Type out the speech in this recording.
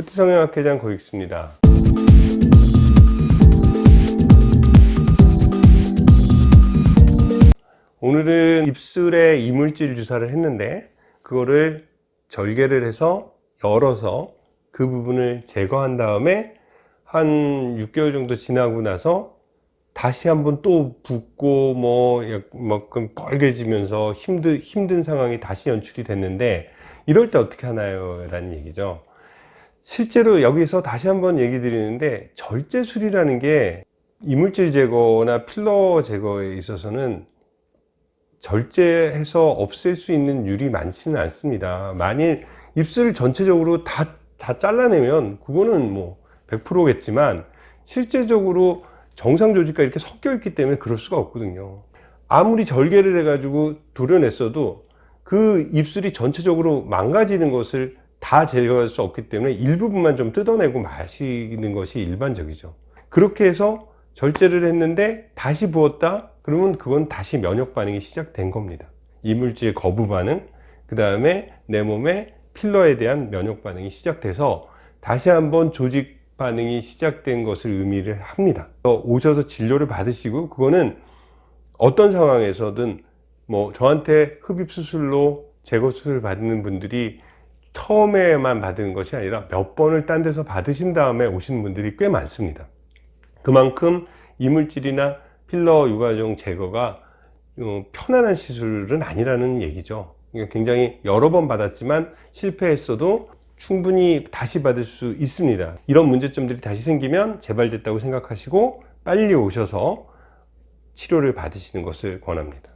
푸트성형 학회장 고익수입니다. 오늘은 입술에 이물질 주사를 했는데 그거를 절개를 해서 열어서 그 부분을 제거한 다음에 한 6개월 정도 지나고 나서 다시 한번 또 붓고 뭐 약간 빨개지면서 힘든 힘든 상황이 다시 연출이 됐는데 이럴 때 어떻게 하나요? 라는 얘기죠. 실제로 여기서 다시 한번 얘기 드리는데 절제술이라는 게 이물질 제거나 필러 제거에 있어서는 절제해서 없앨 수 있는 율이 많지는 않습니다. 만일 입술 전체적으로 다, 다 잘라내면 그거는 뭐 100%겠지만 실제적으로 정상 조직과 이렇게 섞여 있기 때문에 그럴 수가 없거든요. 아무리 절개를 해 가지고 도려냈어도 그 입술이 전체적으로 망가지는 것을 다 제거할 수 없기 때문에 일부분만 좀 뜯어내고 마시는 것이 일반적이죠. 그렇게 해서 절제를 했는데 다시 부었다? 그러면 그건 다시 면역 반응이 시작된 겁니다. 이물질 거부 반응, 그 다음에 내 몸에 필러에 대한 면역 반응이 시작돼서 다시 한번 조직 반응이 시작된 것을 의미를 합니다. 오셔서 진료를 받으시고 그거는 어떤 상황에서든 뭐 저한테 흡입 수술로 제거 수술을 받는 분들이 처음에만 받은 것이 아니라 몇 번을 딴 데서 받으신 다음에 오시는 분들이 꽤 많습니다. 그만큼 이물질이나 필러 유가종 제거가 어, 편안한 시술은 아니라는 얘기죠. 굉장히 여러 번 받았지만 실패했어도 충분히 다시 받을 수 있습니다. 이런 문제점들이 다시 생기면 재발됐다고 생각하시고 빨리 오셔서 치료를 받으시는 것을 권합니다.